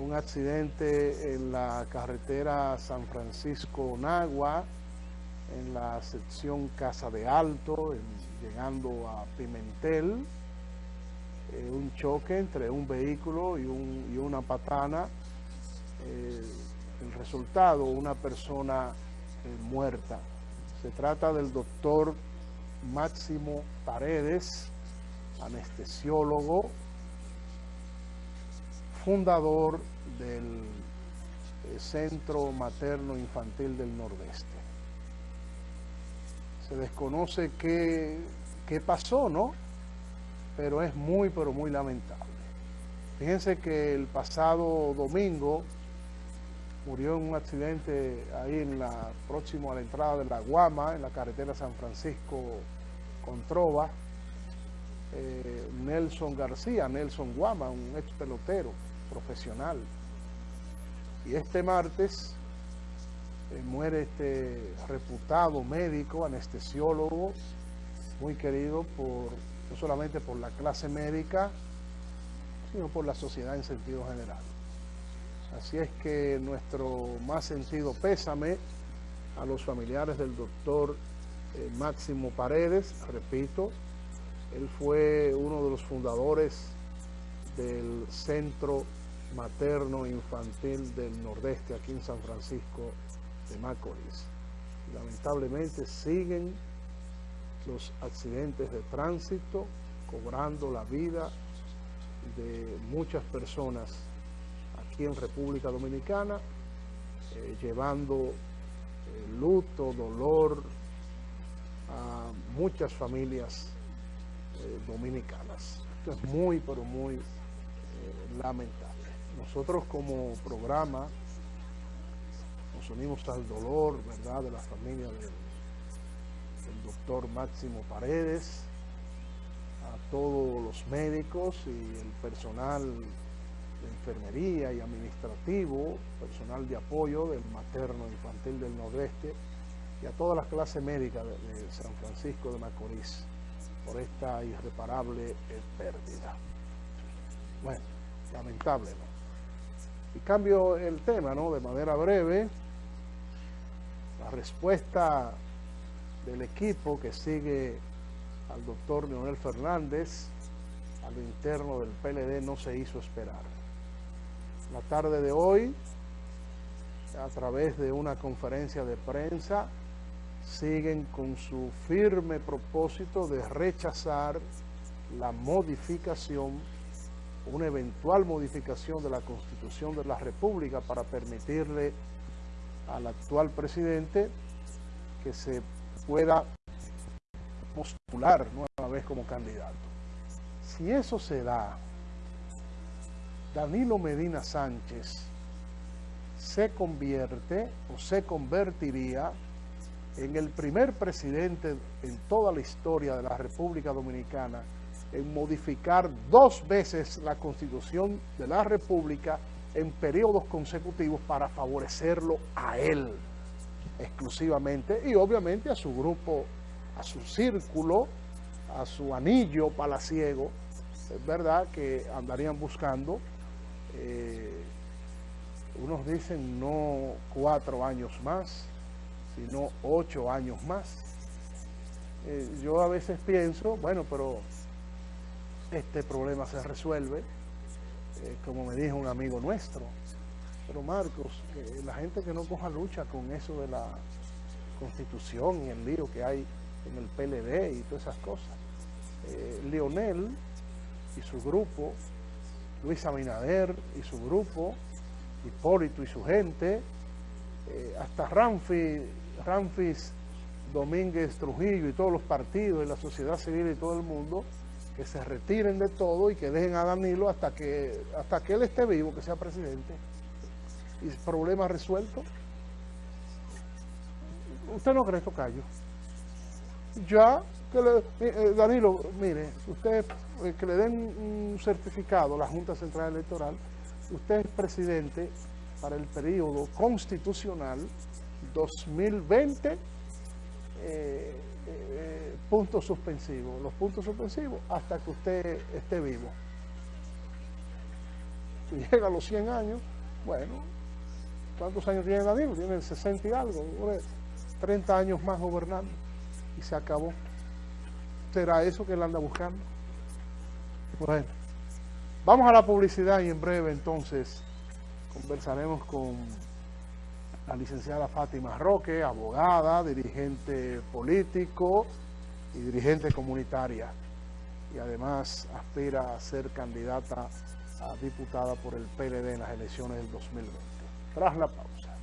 un accidente en la carretera San Francisco-Nagua, en la sección Casa de Alto, llegando a Pimentel, eh, un choque entre un vehículo y, una patana, eh, el resultado, una persona eh, muerta. Se trata del doctor Máximo Paredes, anestesiólogo, fundador del Centro Materno Infantil del Nordeste se desconoce qué, pasó, ¿no? Pero es muy, pero muy lamentable. Fíjense que el pasado domingo murió en un accidente ahí en la próximo a la entrada de la Guama, en la carretera San Francisco con Trova, eh, Nelson García, Nelson Guama, un ex pelotero profesional. Y este martes eh, muere este reputado médico, anestesiólogo, muy querido por no solamente por la clase médica, sino por la sociedad en sentido general. Así es que nuestro más sentido pésame a los familiares del doctor eh, Máximo Paredes, repito, él fue uno de los fundadores del Centro Materno Infantil del Nordeste, aquí en San Francisco de Macorís. Lamentablemente siguen los accidentes de tránsito cobrando la vida de muchas personas aquí en República Dominicana, eh, llevando eh, luto, dolor a muchas familias eh, dominicanas. Esto es muy, pero muy lamentable. Nosotros como programa nos unimos al dolor, ¿verdad?, de la familia del, doctor Máximo Paredes, a todos los médicos y el personal de enfermería y administrativo, personal de apoyo del materno infantil del Nordeste y a toda la clase médica de, San Francisco de Macorís por esta irreparable pérdida. Bueno, lamentable. Y cambio el tema, ¿no? De manera breve, la respuesta del equipo que sigue al doctor Leonel Fernández a lo interno del PLD no se hizo esperar. La tarde de hoy, a través de una conferencia de prensa, siguen con su firme propósito de rechazar la modificación, una eventual modificación de la Constitución de la República para permitirle al actual presidente que se pueda postular nueva vez como candidato. Si eso se da, Danilo Medina Sánchez se convierte o se convertiría en el primer presidente en toda la historia de la República Dominicana en modificar dos veces la Constitución de la República en periodos consecutivos para favorecerlo a él exclusivamente y obviamente a su grupo, a su círculo, a su anillo palaciego, es verdad que andarían buscando, eh, unos dicen no cuatro años más, sino ocho años más. Eh, yo a veces pienso, bueno, pero este problema se resuelve eh, como me dijo un amigo nuestro. Pero Marcos, la gente que no coja lucha con eso de la constitución y el lío que hay en el PLD y todas esas cosas. Eh, Leonel y su grupo, Luis Abinader y su grupo, Hipólito y su gente, eh, hasta Ramfi, Ramfis Domínguez Trujillo y todos los partidos y la sociedad civil y todo el mundo, que se retiren de todo y que dejen a Danilo hasta que, hasta que él esté vivo, que sea presidente. Y problema resuelto. ¿Usted no cree, Tocayo? Ya, que le, eh, eh, Danilo, mire, usted, eh, que le den un certificado a la Junta Central Electoral, usted es presidente para el periodo constitucional 2020 eh, puntos suspensivos, los puntos suspensivos hasta que usted esté vivo. Si llega a los 100 años, bueno, ¿cuántos años tiene Danilo? Tiene 60 y algo, 30 años más gobernando y se acabó. ¿Será eso que él anda buscando? Bueno, vamos a la publicidad y en breve entonces conversaremos con la licenciada Fátima Roque, abogada, dirigente político y dirigente comunitaria y además aspira a ser candidata a diputada por el PLD en las elecciones del 2020. Tras la pausa.